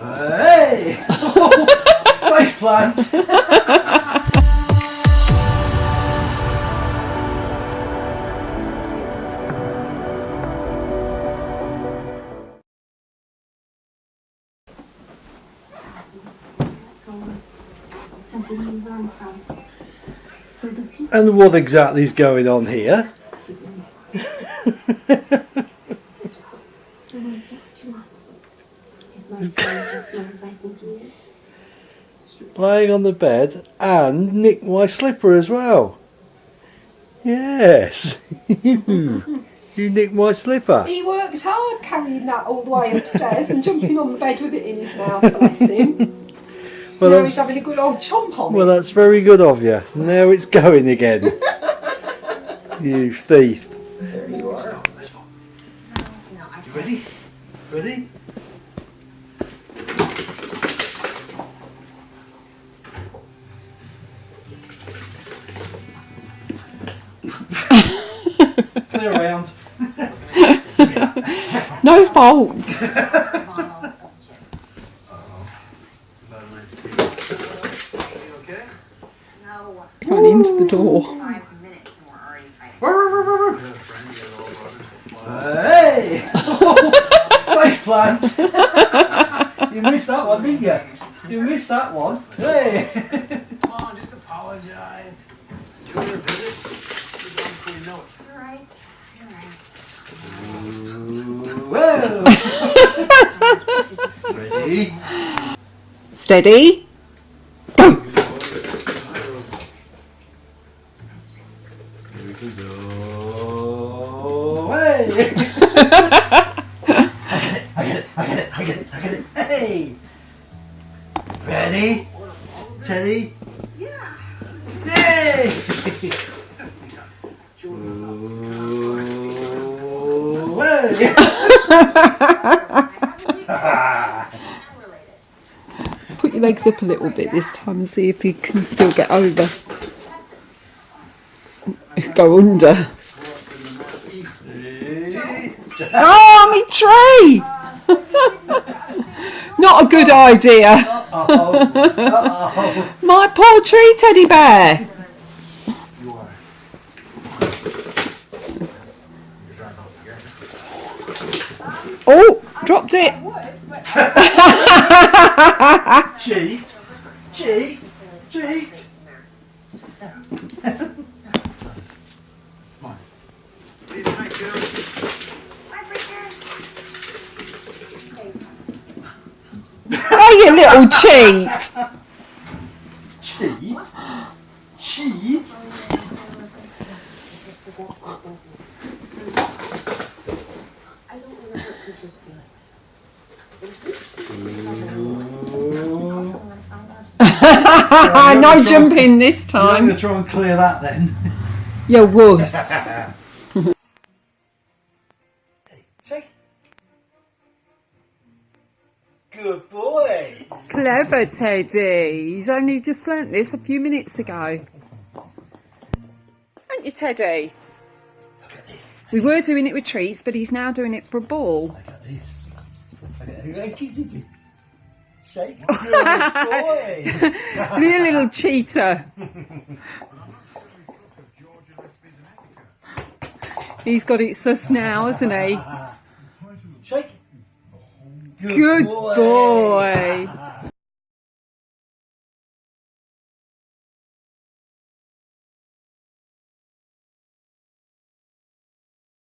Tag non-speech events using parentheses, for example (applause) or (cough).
Hey! (laughs) Face plant! Something you learn from. For the future. And what exactly is going on here? (laughs) (laughs) You always get what you want. If most things as well as I think he is. Laying on the bed and nicked my slipper as well. Yes, you, (laughs) you nicked my slipper. He worked hard carrying that all the way upstairs and jumping on the bed with it in his mouth, bless him. (laughs) Well, now he's that's, having a good old chomp on well, it. that's very good of you. Now it's going again. (laughs) you thief. There you are. You ready? Ready? (laughs) No faults. Run into the door. Hey! (laughs) Face plant! (laughs) you missed that one, didn't you? You missed that one. Hey! Come on, just apologize. Do your visit. You're done before you know it. You're right. You're right. Whoa! Ready? Steady. Here we go. Hey! I get it, I get it, I get it, I get it, I get it. Hey! Ready? Teddy? Yeah. Yay! Ooh, hey! (laughs) Put your legs up a little bit this time and see if you can still get over. Go under. Oh, me tree! (laughs) Not a good idea. (laughs) My poor tree teddy bear. You are. You're driving off Oh, dropped it. (laughs) Cheat! Cheat! Cheat! Smile. See you tonight, kiddo. Oh, you little cheat. Cheat? Cheat? I don't want to hurt Peter's feelings. I'm gonna no jumping this I'm going time. to try and clear that then. (laughs) You wuss. (laughs) Shake. Good boy. Clever Teddy. He's only just learnt this a few minutes ago. Aren't you, Teddy? Look at this. We were doing it with treats, but he's now doing it for a ball. Look at this. Look at it. Keep it. Shake. Good boy. (laughs) you little cheater. He's got it sus now, hasn't he? Shake. Good boy.